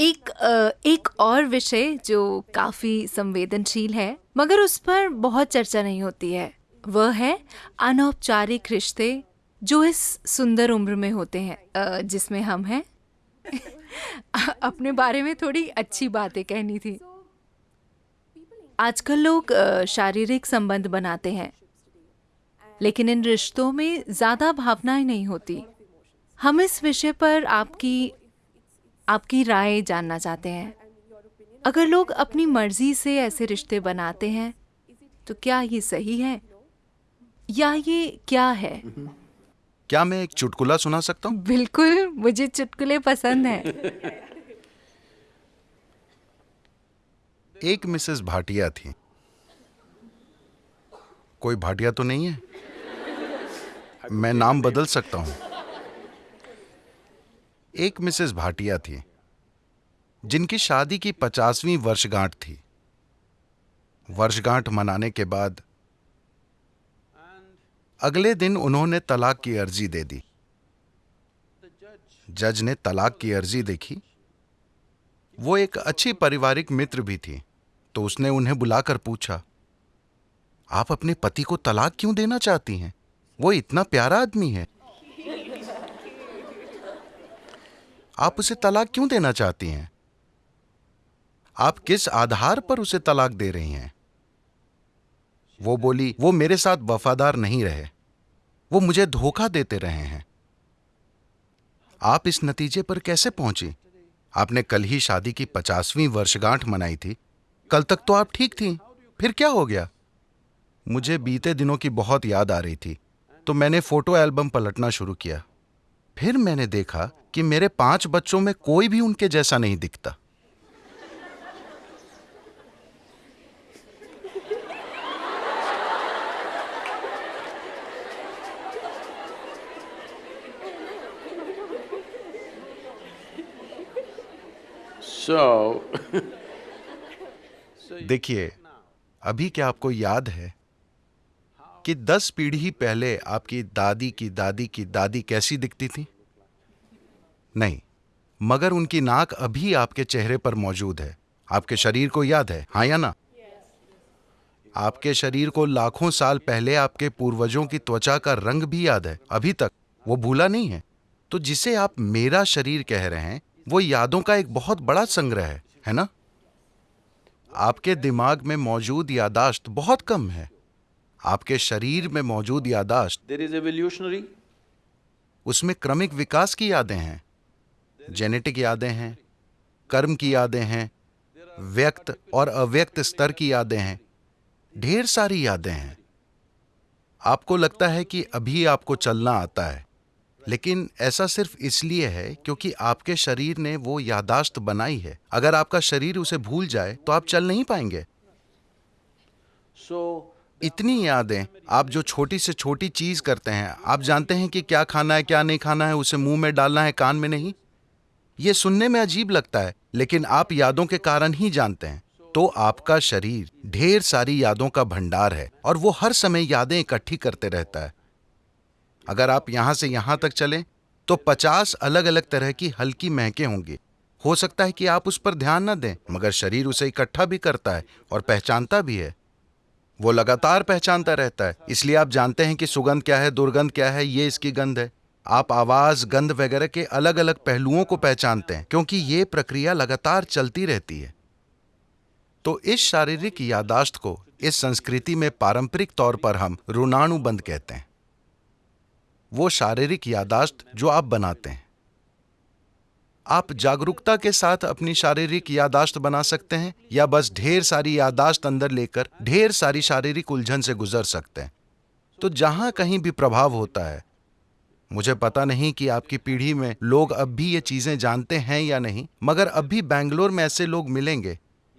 एक एक और विषय जो काफ़ी संवेदनशील है, मगर उस पर बहुत चर्चा नहीं होती है, वह है अनौपचारिक रिश्ते जो इस सुंदर उम्र में होते हैं जिसमें हम हैं। अपने बारे में थोड़ी अच्छी बातें कहनी थी। आजकल लोग शारीरिक संबंध बनाते हैं, लेकिन इन रिश्तों में ज़्यादा भावनाएँ नहीं होती। हम इस विषय पर आपकी आपकी राय जानना चाहते हैं। अगर लोग अपनी मर्ज़ी से ऐसे रिश्ते बनाते हैं तो क्या ये सही है? या ये क्या है? क्या मैं एक चुटकुला सुना सकता हूँ? बिल्कुल मुझे चुटकुले पसंद हैं। एक मिसेस भाटिया थी। कोई भाटिया तो नहीं है? मैं नाम बदल सकता हूँ। एक मिसेस भाटिया थी, जिनकी शादी की पचासवीं वर्षगांठ थी। वर्षगांठ मनाने के बाद अगले दिन उन्होंने तलाक की अर्जी दे दी। जज ने तलाक की अर्जी देखी। वो एक अच्छी पारिवारिक मित्र भी थी तो उसने उन्हें बुलाकर पूछा, आप अपने पति को तलाक क्यों देना चाहती हैं? वो इतना प्यारा आदमी है। आप उसे तलाक क्यों देना चाहती हैं? आप किस आधार पर उसे तलाक दे रही हैं? वो बोली, वो मेरे साथ वफादार नहीं रहे। वो मुझे धोखा देते रहे हैं। आप इस नतीजे पर कैसे पहुँची? आपने कल ही शादी की पचासवीं वर्षगांठ मनाई थी। कल तक तो आप ठीक थी। फिर क्या हो गया? मुझे बीते दिनों की बहुत याद आ रही थी तो मैंने फ़ोटो एल्बम पलटना शुरू किया। फिर मैंने देखा कि मेरे पाँच बच्चों में कोई भी उनके जैसा नहीं दिखता। So, देखिए अभी क्या आपको याद है कि दस पीढ़ी पहले आपकी दादी की दादी की दादी कैसी दिखती थी? नहीं मगर उनकी नाक अभी आपके चेहरे पर मौजूद है। आपके शरीर को याद है हाँ या ना? आपके शरीर को लाखों साल पहले आपके पूर्वजों की त्वचा का रंग भी याद है अभी तक। वो भूला नहीं है। तो जिसे आप मेरा शरीर कह रहे हैं वो यादों का एक बहुत बड़ा संग्रह है है ना? आपके दिमाग में मौजूद यादाश्त बहुत कम है। आपके शरीर में मौजूद यादाश्त there is evolutionary, उसमें क्रमिक विकास की यादें हैं। जेनेटिक यादें हैं कर्म की यादें हैं व्यक्त और अव्यक्त स्तर की यादें हैं ढेर सारी यादें हैं। आपको लगता है कि अभी आपको चलना आता है लेकिन ऐसा सिर्फ़ इसलिए है क्योंकि आपके शरीर ने वो यादाश्त बनाई है। अगर आपका शरीर उसे भूल जाए तो आप चल नहीं पाएँगे। So इतनी यादें आप जो छोटी से छोटी चीज़ करते हैं आप जानते हैं कि क्या खाना है क्या नहीं खाना है उसे मुँह में डालना है कान में नहीं? ये सुनने में अजीब लगता है, लेकिन आप यादों के कारण ही जानते हैं। तो आपका शरीर ढेर सारी यादों का भंडार है और वो हर समय यादें इकट्ठी करते रहता है। अगर आप यहाँ से यहाँ तक चलें तो पचास अलग अलग तरह की हल्की महकें होंगी। हो सकता है कि आप उस पर ध्यान न दें, मगर शरीर उसे इकट्ठा भी करता है और पहचानता भी है। वो लगातार पहचानता रहता है, इसलिए आप जानते हैं कि सुगंध क्या है, दुर्गंध क्या है, ये इसकी गंध है। आप आवाज़, गंध वगैरह के अलग अलग पहलुओं को पहचानते हैं, क्योंकि ये प्रक्रिया लगातार चलती रहती है। तो इस शारीरिक यादाश्त को इस संस्कृति में पारंपरिक तौर पर हम ऋणानुबंध कहते हैं। वो शारीरिक यादाश्त जो आप बनाते हैं। आप जागरूकता के साथ अपनी शारीरिक यादाश्त बना सकते हैं, या बस ढेर सारी यादाश्त अंदर लेकर ढेर सारी शारीरिक उलझन से गुजर सकते हैं। तो जहाँ कहीं भी प्रभाव होता है मुझे पता नहीं कि आपकी पीढ़ी में लोग अब भी ये चीज़ें जानते हैं या नहीं, मगर अब भी बैंगलोर में ऐसे लोग मिलेंगे,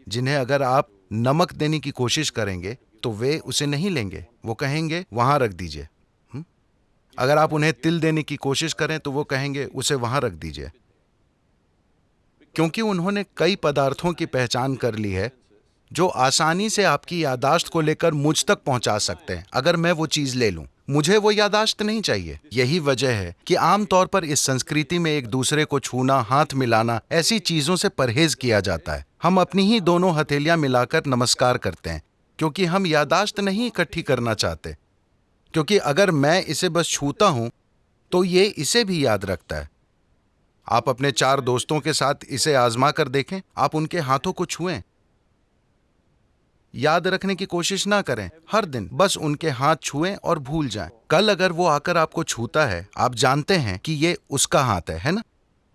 जिन्हें अगर आप नमक देने की कोशिश करेंगे तो वे उसे नहीं लेंगे। वो कहेंगे, वहाँ रख दीजिए। हम्म? अगर आप उन्हें तिल देने की कोशिश करें तो वो कहेंगे, उसे वहाँ रख दीजिए। क्योंकि उन्होंने कई पदार्थों की पहचान कर ली है, जो आसानी से आपकी यादाश्त को लेकर मुझ तक पहुँचा सकते हैं, अगर मैं वो चीज़ ले लूँ। मुझे वो यादाश्त नहीं चाहिए। यही वजह है कि आमतौर पर इस संस्कृति में एक दूसरे को छूना, हाथ मिलाना, ऐसी चीज़ों से परहेज किया जाता है। हम अपनी ही दोनों हथेलियाँ मिलाकर नमस्कार करते हैं, क्योंकि हम यादाश्त नहीं इकट्ठी करना चाहते। क्योंकि अगर मैं इसे बस छूता हूँ तो ये इसे भी याद रखता है। आप अपने चार दोस्तों के साथ इसे आजमा कर देखें। आप उनके हाथों को छुएँ। याद रखने की कोशिश ना करें। हर दिन बस उनके हाथ छुएँ और भूल जाएँ। कल अगर वो आकर आपको छूता है, आप जानते हैं कि ये उसका हाथ है है ना?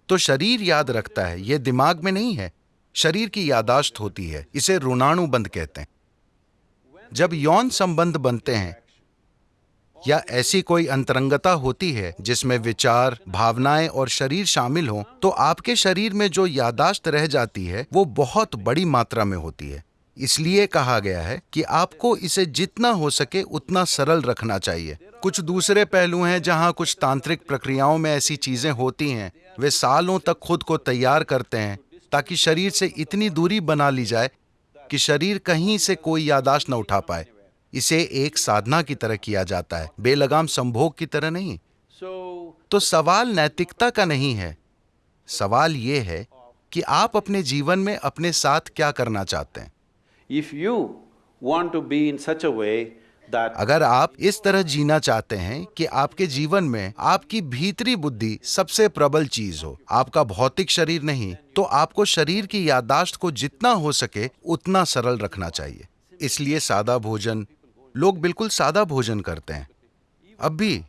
तो शरीर याद रखता है, ये दिमाग में नहीं है। शरीर की यादाश्त होती है, इसे ऋणाणुबंध कहते हैं। जब यौन संबंध बनते हैं, या ऐसी कोई अंतरंगता होती है, जिसमें विचार, भावनाएँ और शरीर शामिल हों तो आपके शरीर में जो यादाश्त रह जाती है, वो बहुत बड़ी मात्रा में होती है। इसलिए कहा गया है कि आपको इसे जितना हो सके उतना सरल रखना चाहिए। कुछ दूसरे पहलू हैं जहाँ कुछ तांत्रिक प्रक्रियाओं में ऐसी चीज़ें होती हैं। वे सालों तक खुद को तैयार करते हैं ताकि शरीर से इतनी दूरी बना ली जाए कि शरीर कहीं से कोई यादाश्त न उठा पाए। इसे एक साधना की तरह किया जाता है बेलगाम संभोग की तरह नहीं। तो सवाल नैतिकता का नहीं है। सवाल ये है कि आप अपने जीवन में अपने साथ क्या करना चाहते हैं? अगर आप इस तरह जीना चाहते हैं कि आपके जीवन में आपकी भीतरी बुद्धि सबसे प्रबल चीज़ हो, आपका भौतिक शरीर नहीं तो आपको शरीर की यादाश्त को जितना हो सके उतना सरल रखना चाहिए। इसलिए सादा भोजन, लोग बिल्कुल सादा भोजन करते हैं। अब भी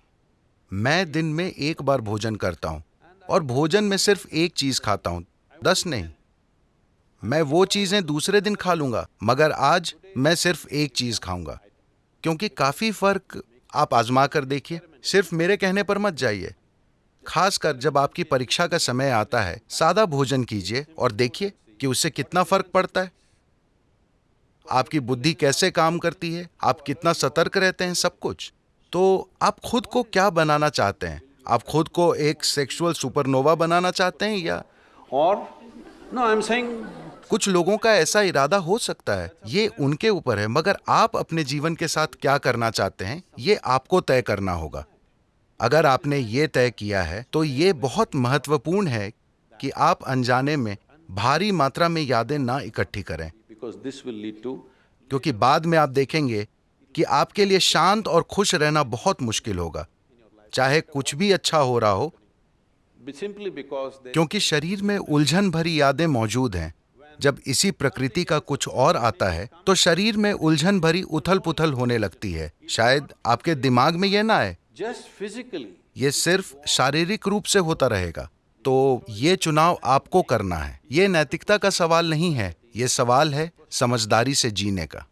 मैं दिन में एक बार भोजन करता हूँ और भोजन में सिर्फ़ एक चीज़ खाता हूँ, दस नहीं मैं वो चीज़ें दूसरे दिन खा लूँगा, मगर आज मैं सिर्फ़ एक चीज़ खाऊँगा। क्योंकि काफ़ी फ़र्क आप आजमा कर देखिए, सिर्फ़ मेरे कहने पर मत जाइए। खासकर जब आपकी परीक्षा का समय आता है, सादा भोजन कीजिए और देखिए कि उससे कितना फ़र्क पड़ता है। आपकी बुद्धि कैसे काम करती है, आप कितना सतर्क रहते हैं सब कुछ। तो आप खुद को क्या बनाना चाहते हैं? आप खुद को एक सेक्सुअल सुपरनोवा बनाना चाहते हैं या or, no, i'm saying कुछ लोगों का ऐसा इरादा हो सकता है ये उनके ऊपर है मगर आप अपने जीवन के साथ क्या करना चाहते हैं ये आपको तय करना होगा। अगर आपने ये तय किया है तो ये बहुत महत्वपूर्ण है कि आप अनजाने में भारी मात्रा में यादें ना इकट्ठी करें। क्योंकि बाद में आप देखेंगे कि आपके लिए शांत और खुश रहना बहुत मुश्किल होगा। चाहे कुछ भी अच्छा हो रहा हो क्योंकि शरीर में उलझन भरी यादें मौजूद हैं। जब इसी प्रकृति का कुछ और आता है तो शरीर में उलझन भरी उथल पुथल होने लगती है। शायद आपके दिमाग में यह ना आए। जस्ट फिजिकली ये सिर्फ़ शारीरिक रूप से होता रहेगा। तो ये चुनाव आपको करना है। ये नैतिकता का सवाल नहीं है। ये सवाल है समझदारी से जीने का।